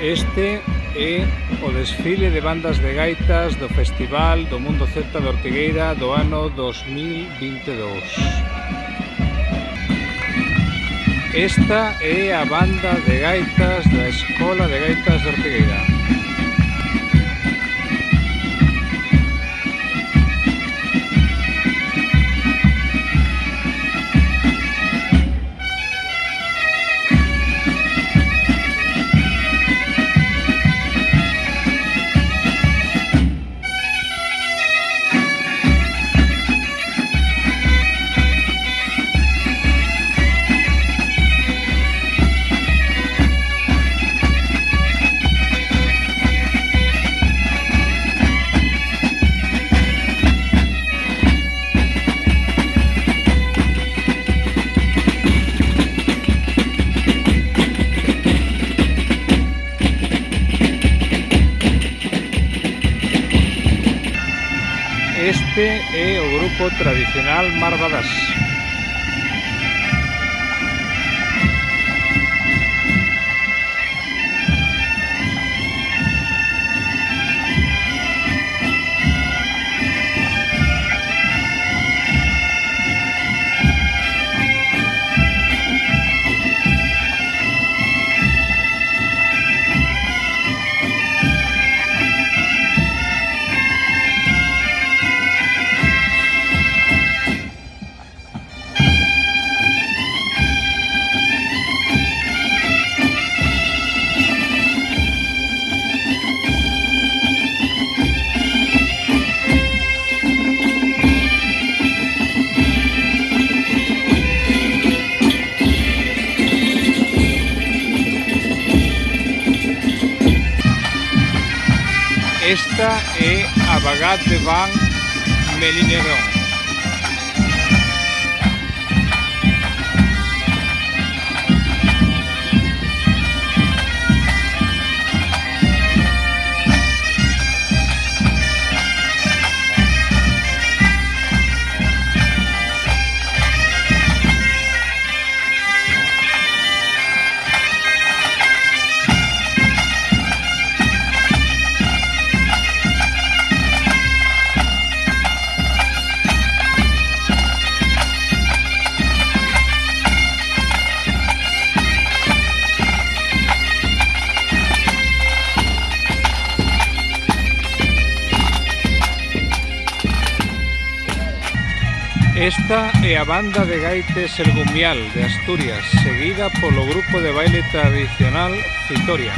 Este é o desfile de bandas de gaitas do Festival do Mundo Celta de Ortigueira do ano 2022. Esta é a banda de gaitas da Escola de Gaitas de Ortigueira. Este é o grupo tradicional Marvadás. Esta es eh, Abagat de Van Melinerón. Esta é a banda de gaites El Gumial de Asturias, seguida polo grupo de baile tradicional Citoria.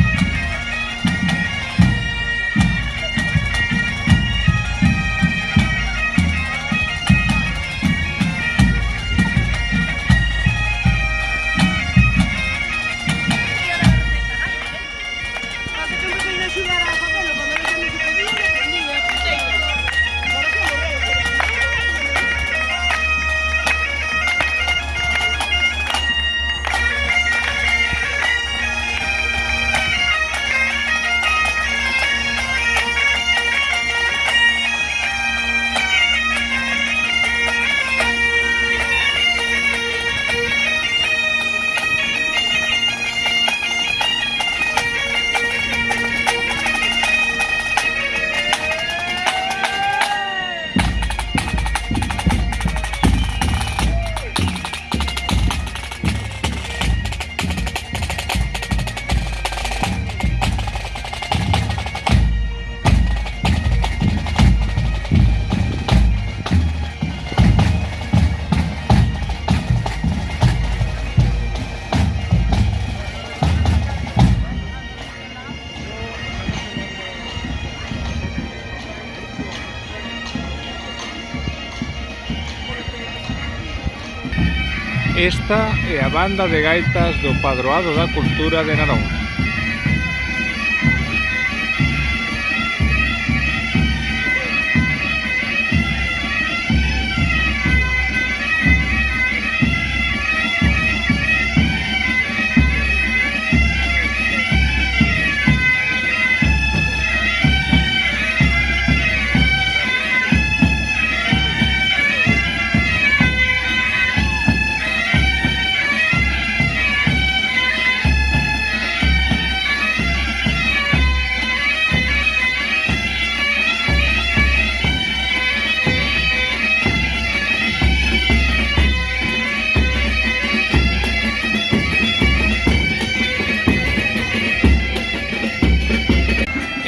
Esta é a banda de gaitas do Padroado da Cultura de Narón.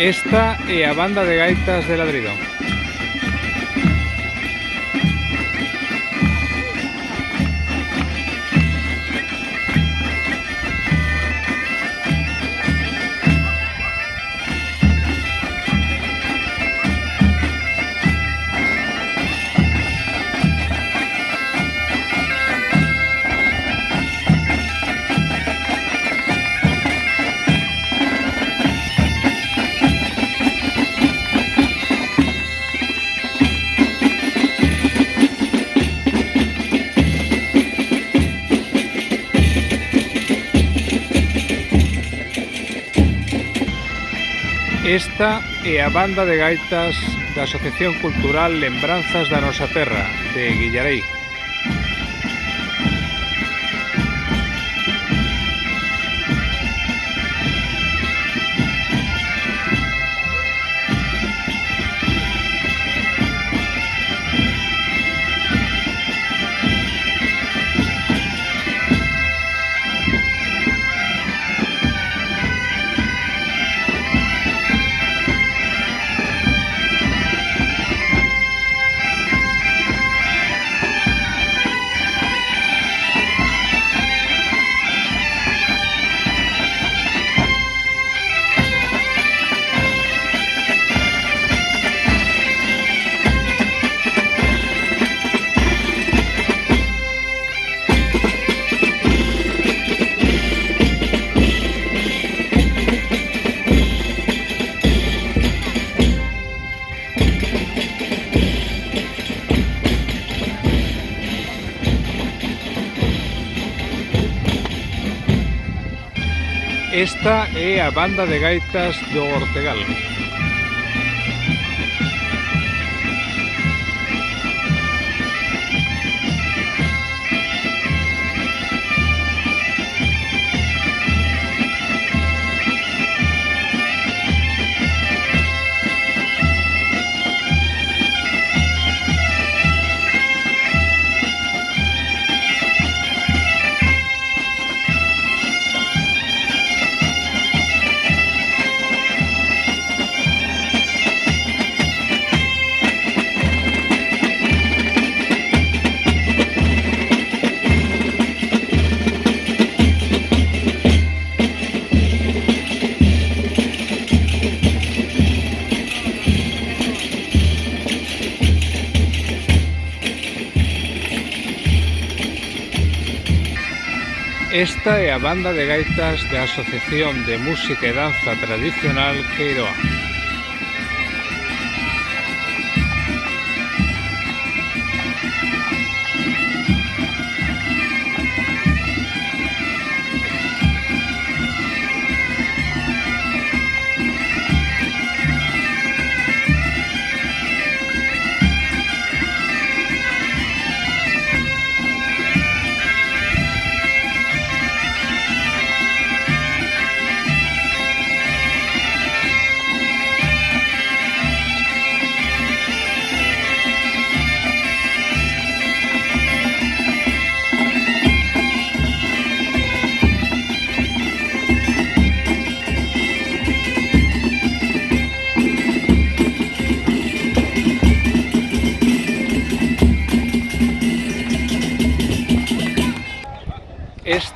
Esta é a banda de gaitas de ladrido. Esta é a banda de gaitas da Asociación Cultural Lembranzas da Nosa Terra, de Guillarei. Esta é a banda de gaitas do Ortegal. Esta é a banda de gaitas da Asociación de Música e Danza Tradicional Queiroa.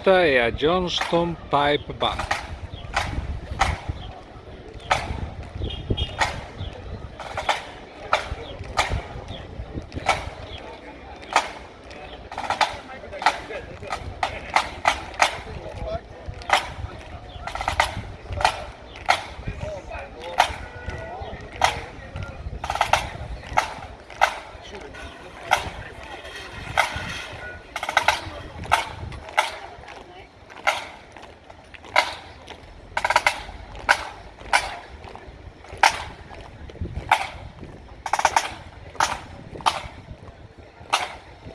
Street e a Johnston Pipe Bank.